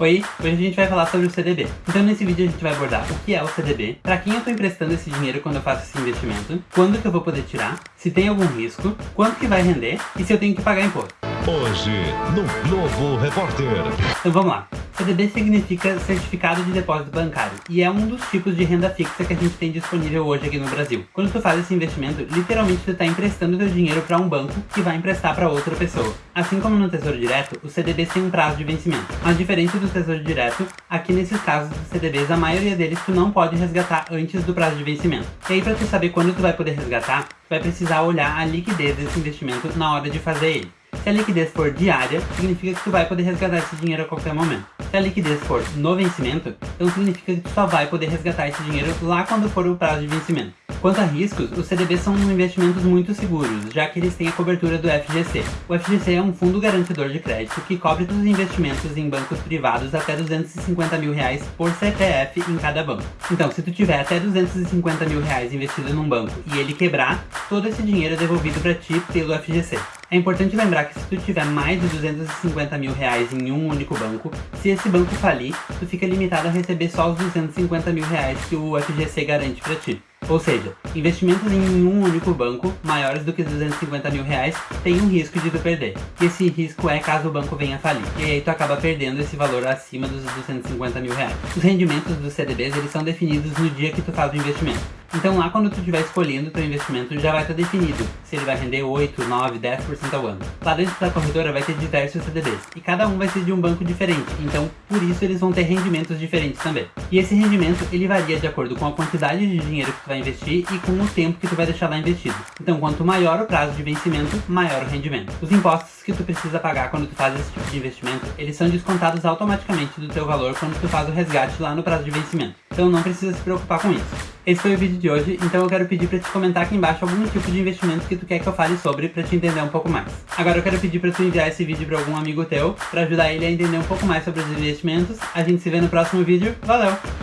Oi, hoje a gente vai falar sobre o CDB. Então nesse vídeo a gente vai abordar o que é o CDB, para quem eu estou emprestando esse dinheiro quando eu faço esse investimento, quando que eu vou poder tirar, se tem algum risco, quanto que vai render e se eu tenho que pagar imposto. Hoje, no Globo Repórter. Então vamos lá. CDB significa Certificado de Depósito Bancário e é um dos tipos de renda fixa que a gente tem disponível hoje aqui no Brasil. Quando tu faz esse investimento, literalmente tu está emprestando teu dinheiro para um banco que vai emprestar para outra pessoa. Assim como no Tesouro Direto, os CDBs têm um prazo de vencimento. Mas diferente do Tesouro Direto, aqui nesses casos dos CDBs, a maioria deles tu não pode resgatar antes do prazo de vencimento. E aí para tu saber quando tu vai poder resgatar, tu vai precisar olhar a liquidez desse investimento na hora de fazer ele. Se a liquidez for diária, significa que tu vai poder resgatar esse dinheiro a qualquer momento. Se a liquidez for no vencimento, então significa que tu só vai poder resgatar esse dinheiro lá quando for o prazo de vencimento. Quanto a riscos, os CDBs são investimentos muito seguros, já que eles têm a cobertura do FGC. O FGC é um fundo garantidor de crédito que cobre os investimentos em bancos privados até 250 mil reais por CPF em cada banco. Então, se tu tiver até 250 mil reais investido num banco e ele quebrar, todo esse dinheiro é devolvido para ti pelo FGC. É importante lembrar que se tu tiver mais de 250 mil reais em um único banco, se esse banco falir, tu fica limitado a receber só os 250 mil reais que o FGC garante para ti. Ou seja, investimentos em um único banco, maiores do que 250 mil reais, tem um risco de tu perder. E esse risco é caso o banco venha falir. E aí tu acaba perdendo esse valor acima dos 250 mil reais. Os rendimentos dos CDBs, eles são definidos no dia que tu faz o investimento. Então lá quando tu estiver escolhendo o teu investimento já vai estar definido se ele vai render 8, 9, 10% ao ano. Lá dentro da corretora vai ter diversos CDBs e cada um vai ser de um banco diferente, então por isso eles vão ter rendimentos diferentes também. E esse rendimento ele varia de acordo com a quantidade de dinheiro que tu vai investir e com o tempo que tu vai deixar lá investido. Então quanto maior o prazo de vencimento, maior o rendimento. Os impostos que tu precisa pagar quando tu faz esse tipo de investimento, eles são descontados automaticamente do teu valor quando tu faz o resgate lá no prazo de vencimento. Então não precisa se preocupar com isso. Esse foi o vídeo de hoje, então eu quero pedir para te comentar aqui embaixo algum tipo de investimento que tu quer que eu fale sobre para te entender um pouco mais. Agora eu quero pedir para tu enviar esse vídeo para algum amigo teu, para ajudar ele a entender um pouco mais sobre os investimentos. A gente se vê no próximo vídeo. Valeu!